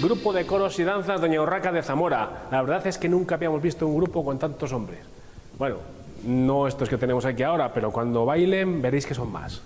Grupo de coros y danzas Doña Urraca de Zamora. La verdad es que nunca habíamos visto un grupo con tantos hombres. Bueno, no estos que tenemos aquí ahora, pero cuando bailen veréis que son más.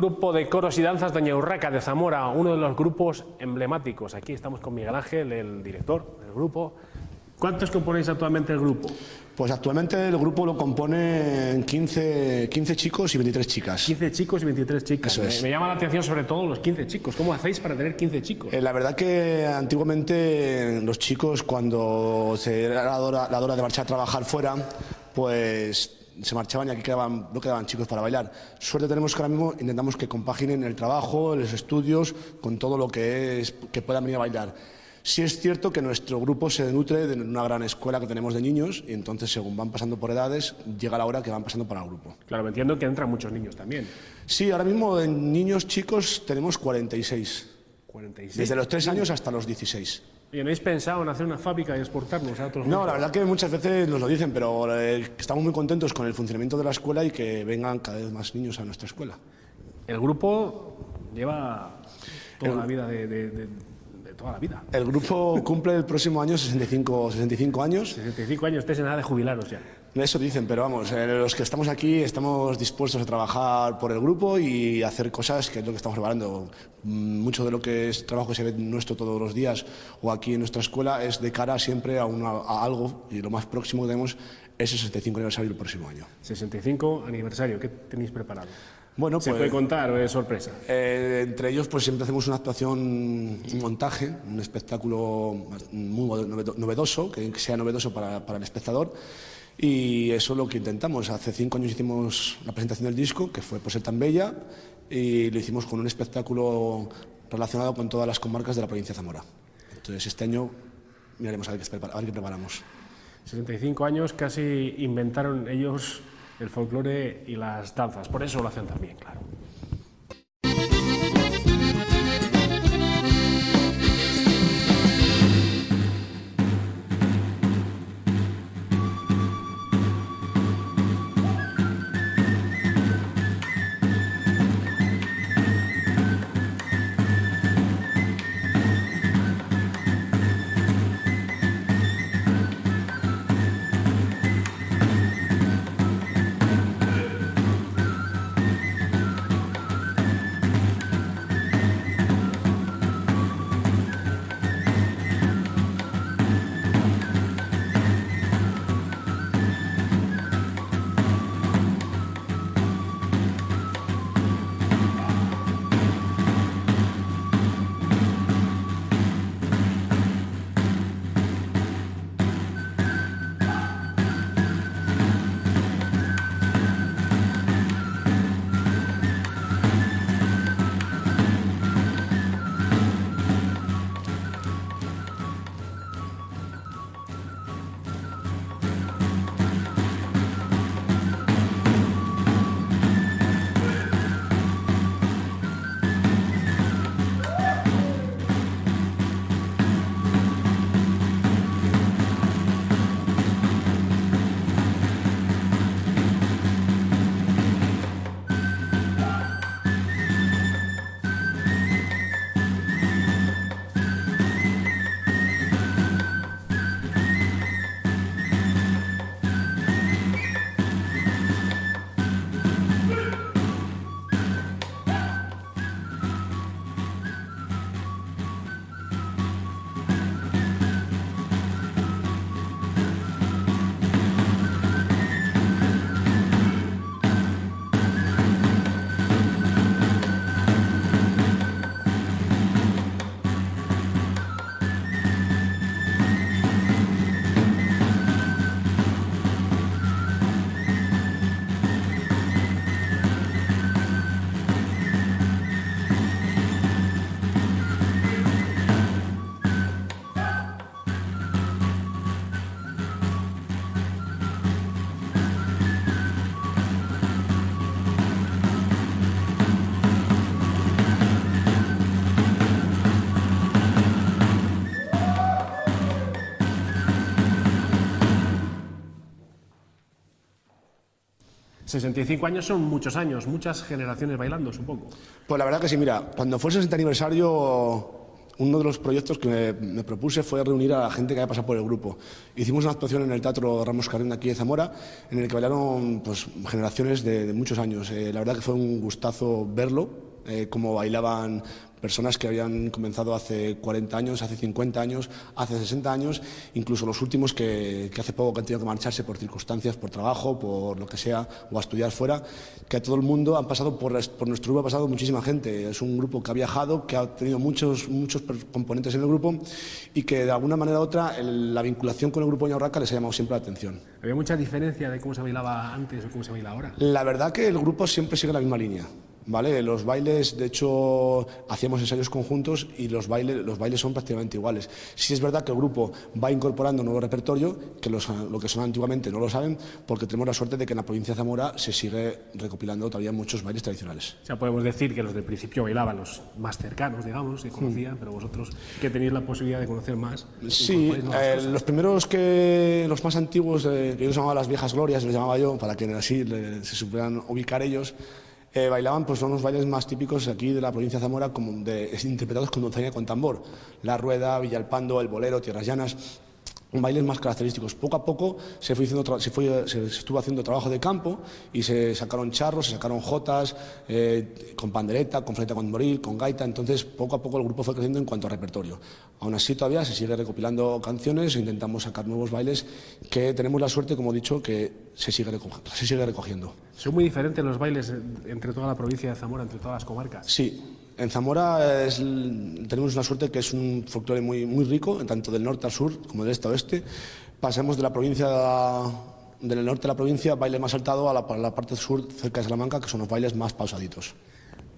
Grupo de coros y danzas Doña Urraca de Zamora, uno de los grupos emblemáticos. Aquí estamos con Miguel Ángel, el director del grupo. ¿Cuántos componéis actualmente el grupo? Pues actualmente el grupo lo componen 15, 15 chicos y 23 chicas. 15 chicos y 23 chicas. Eso Me- es. Me, llama la atención sobre todo los 15 chicos. ¿Cómo hacéis para tener 15 chicos? Eh, la verdad que antiguamente los chicos cuando se era la hora, la hora de marchar a trabajar fuera, pues se marchaban y aquí quedaban, no quedaban chicos para bailar. Suerte tenemos que ahora mismo intentamos que compaginen el trabajo, los estudios, con todo lo que es que puedan venir a bailar. Sí es cierto que nuestro grupo se nutre de una gran escuela que tenemos de niños y entonces según van pasando por edades llega la hora que van pasando para el grupo. Claro, me entiendo que entran muchos niños también. Sí, ahora mismo en niños chicos tenemos 46, 46. desde los 3 años hasta los 16. ¿Y no habéis pensado en hacer una fábrica y exportarnos a otros No, la verdad que muchas veces nos lo dicen, pero eh, estamos muy contentos con el funcionamiento de la escuela y que vengan cada vez más niños a nuestra escuela. El grupo lleva toda la vida de, de- de- de toda la vida. El grupo cumple el próximo año 65, 65 años. 65 años, estáis en edad de jubilaros ya. Eso dicen, pero vamos, eh, los que estamos aquí estamos dispuestos a trabajar por el grupo y hacer cosas que es lo que estamos preparando. Mm, Mucho de lo que es trabajo que se ve nuestro todos los días o aquí en nuestra escuela es de cara siempre a, una- a algo y lo más próximo que tenemos es el 65 aniversario el próximo año. 65 aniversario, ¿qué tenéis preparado? Bueno, ¿Se pues, puede contar o es sorpresa? Eh, entre ellos, pues siempre hacemos una actuación, un montaje, un espectáculo muy novedo- novedoso, que sea novedoso para, para el espectador. Y eso es lo que intentamos. Hace cinco años hicimos la presentación del disco, que fue Por ser tan bella, y lo hicimos con un espectáculo relacionado con todas las comarcas de la provincia de Zamora. Entonces, este año miraremos a ver qué, a ver qué preparamos. 65 años casi inventaron ellos el folclore y las danzas. Por eso lo hacen también, claro. ...65 años son muchos años, muchas generaciones bailando, supongo. Pues la verdad que sí, mira, cuando fue el 60 aniversario, uno de los proyectos que me, propuse fue reunir a la gente que había pasado por el grupo. Hicimos una actuación en el Teatro Ramos Carrén aquí de Zamora, en el que bailaron pues, generaciones de, de muchos años. Eh, la verdad que fue un gustazo verlo, eh, cómo bailaban personas que habían comenzado hace 40 años, hace 50 años, hace 60 años, incluso los últimos que, que hace poco que han tenido que marcharse por circunstancias, por trabajo, por lo que sea, o a estudiar fuera, que a todo el mundo han pasado por, por nuestro grupo, ha pasado muchísima gente. Es un grupo que ha viajado, que ha tenido muchos, muchos componentes en el grupo y que de alguna manera u otra el, la vinculación con el grupo Ñaurraca les ha llamado siempre la atención. ¿Había mucha diferencia de cómo se bailaba antes o cómo se baila ahora? La verdad que el grupo siempre sigue la misma línea. ¿Vale? Los bailes, de hecho, hacíamos ensayos conjuntos y los bailes, los bailes son prácticamente iguales. Sí es verdad que el grupo va incorporando un nuevo repertorio, que los, lo que son antiguamente no lo saben, porque tenemos la suerte de que en la provincia de Zamora se sigue recopilando todavía muchos bailes tradicionales. O sea, podemos decir que los del principio bailaban los más cercanos, digamos, que conocían, mm. pero vosotros que tenéis la posibilidad de conocer más. Sí, eh, los primeros que, los más antiguos, eh, que yo los llamaba las viejas glorias, les llamaba yo, para que así le, se supieran ubicar ellos, eh, bailaban pues son los bailes más típicos aquí de la provincia de Zamora, como de, interpretados con donceña con tambor. La rueda, Villalpando, el bolero, Tierras Llanas bailes más característicos. Poco a poco se, fue se, fue, se, estuvo haciendo trabajo de campo y se sacaron charros, se sacaron jotas, eh, con pandereta, con flauta con moril, con gaita. Entonces, poco a poco el grupo fue creciendo en cuanto a repertorio. Aún así, todavía se sigue recopilando canciones e intentamos sacar nuevos bailes que tenemos la suerte, como he dicho, que se sigue, se sigue recogiendo. ¿Son muy diferentes los bailes entre toda la provincia de Zamora, entre todas las comarcas? Sí, en Zamora tenemos una suerte que es un folclore muy, muy rico, tanto del norte al sur como del este a oeste. Pasamos de la provincia del norte de la provincia, baile más saltado, a la, a la parte sur, cerca de Salamanca, que son los bailes más pausaditos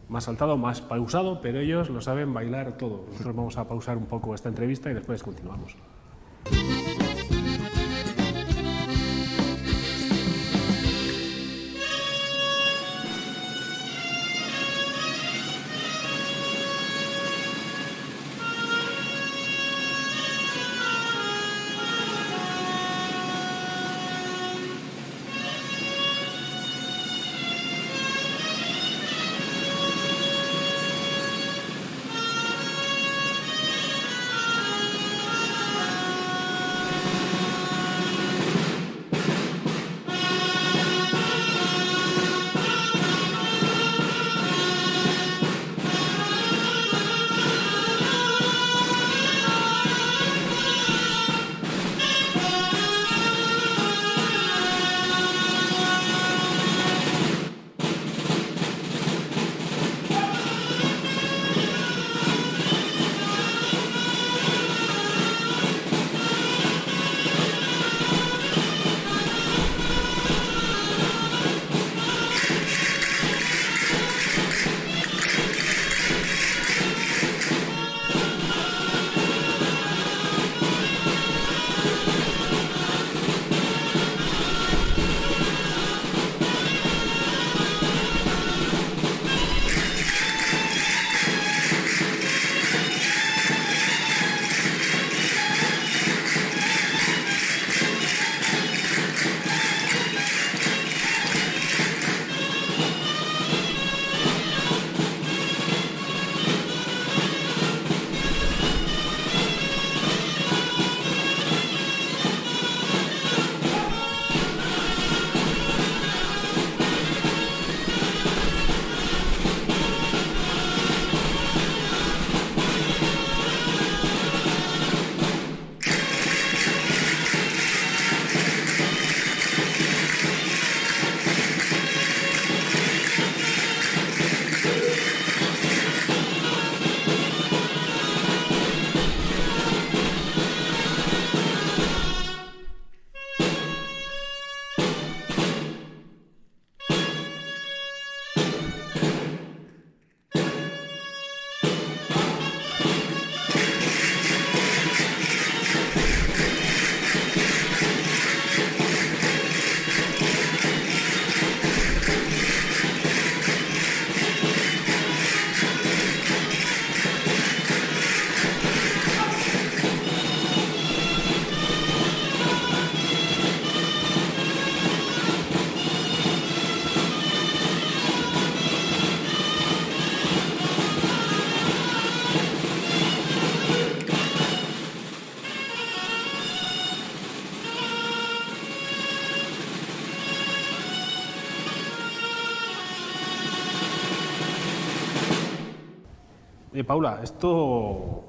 más saltado, más pausado, pero ellos lo saben bailar todo. Nosotros vamos a pausar un poco esta entrevista y después continuamos. Paula, esto,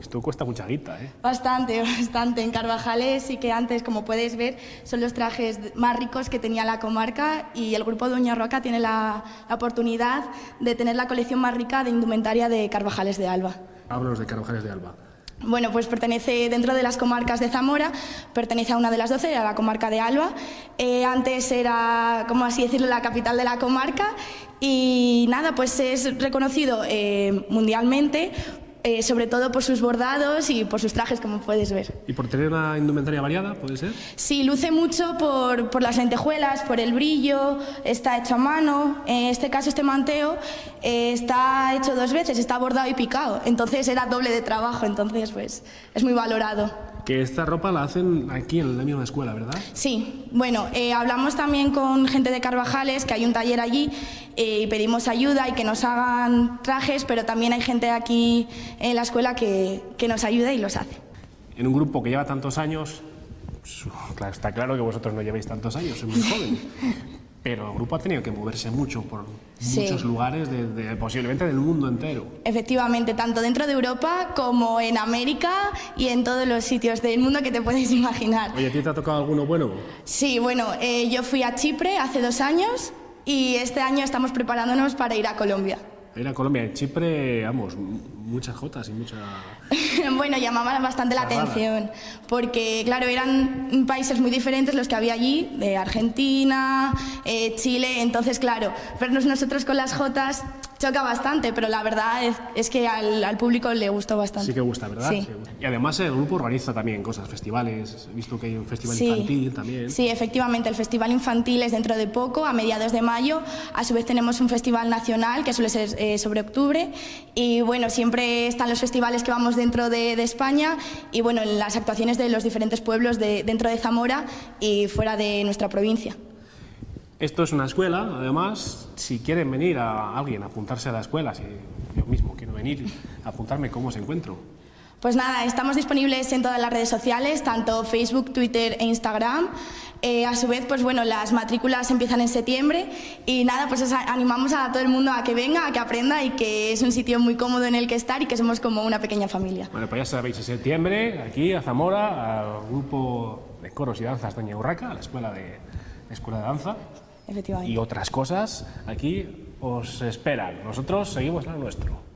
esto cuesta mucha guita, ¿eh? Bastante, bastante. En Carvajales sí que antes, como puedes ver, son los trajes más ricos que tenía la comarca y el grupo Doña Roca tiene la, la oportunidad de tener la colección más rica de indumentaria de Carvajales de Alba. Háblanos de Carvajales de Alba. Bueno, pues pertenece dentro de las comarcas de Zamora, pertenece a una de las doce, a la comarca de Alba. Eh, antes era, como así decirlo, la capital de la comarca y nada, pues es reconocido eh, mundialmente, eh, sobre todo por sus bordados y por sus trajes, como puedes ver. ¿Y por tener una indumentaria variada, puede ser? Sí, luce mucho por, por las lentejuelas, por el brillo, está hecho a mano. En este caso, este manteo eh, está hecho dos veces, está bordado y picado. Entonces era doble de trabajo, entonces pues es muy valorado. Que esta ropa la hacen aquí en la misma escuela, ¿verdad? Sí, bueno, eh, hablamos también con gente de Carvajales, que hay un taller allí, eh, y pedimos ayuda y que nos hagan trajes, pero también hay gente aquí en la escuela que, que nos ayuda y los hace. En un grupo que lleva tantos años, está claro que vosotros no lleváis tantos años, sois muy jóvenes. Pero el grupo ha tenido que moverse mucho por Sí. muchos lugares, de, de- posiblemente del mundo entero. Efectivamente, tanto dentro de Europa como en América y en todos los sitios del mundo que te puedes imaginar. Oye, ¿a ti te ha tocado alguno bueno? Sí, bueno, eh, yo fui a Chipre hace dos años y este año estamos preparándonos para ir a Colombia. Ir a Colombia, en Chipre, vamos, muchas jotas y mucha... bueno, llamaba bastante la atención, porque claro, eran países muy diferentes los que había allí, de Argentina, eh, Chile, entonces claro, vernos nosotros con las jotas choca bastante, pero la verdad es, es que al, al público le gustó bastante. Sí que gusta, ¿verdad? Sí. Y además el grupo organiza también cosas, festivales. He visto que hay un festival Sí. infantil también. Sí, efectivamente, el Festival Infantil es dentro de poco, a mediados de mayo. A su vez tenemos un festival nacional que suele ser eh, sobre octubre. Y bueno, siempre están los festivales que vamos dentro de, de España y bueno, en las actuaciones de los diferentes pueblos de, dentro de Zamora y fuera de nuestra provincia. Esto es una escuela, además, si quieren venir a alguien a apuntarse a la escuela, si yo mismo quiero venir a apuntarme, ¿cómo os encuentro? Pues nada, estamos disponibles en todas las redes sociales, tanto Facebook, Twitter e Instagram. Eh, a su vez, pues bueno, las matrículas empiezan en septiembre y nada, pues animamos a todo el mundo a que venga, a que aprenda y que es un sitio muy cómodo en el que estar y que somos como una pequeña familia. Bueno, pues ya sabéis, en septiembre, aquí a Zamora, al grupo de coros y danzas Doña Urraca, a la escuela de, la escuela de danza, Y otras cosas, aquí os esperan. Nosotros seguimos lo nuestro.